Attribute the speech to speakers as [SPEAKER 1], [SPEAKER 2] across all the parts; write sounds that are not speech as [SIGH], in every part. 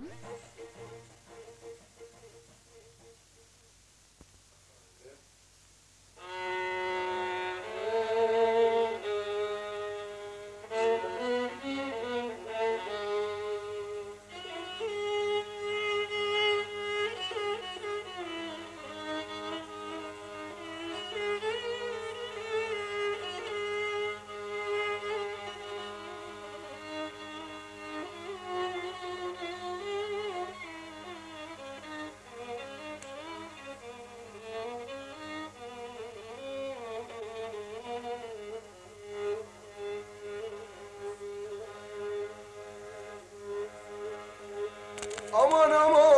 [SPEAKER 1] Yeah. [LAUGHS] আমার আমার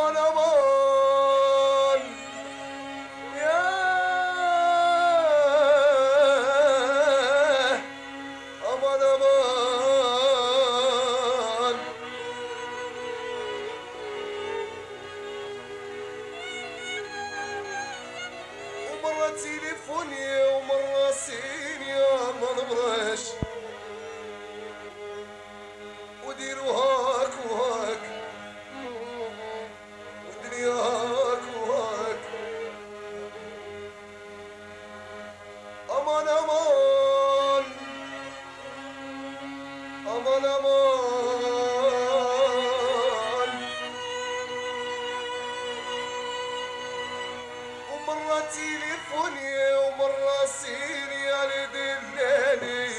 [SPEAKER 1] aman aman ya aman aman ومرة تليفوني ومرة سيني يا مرة برش ظلمان ومرة تليفوني ومرة سيري يا لدناني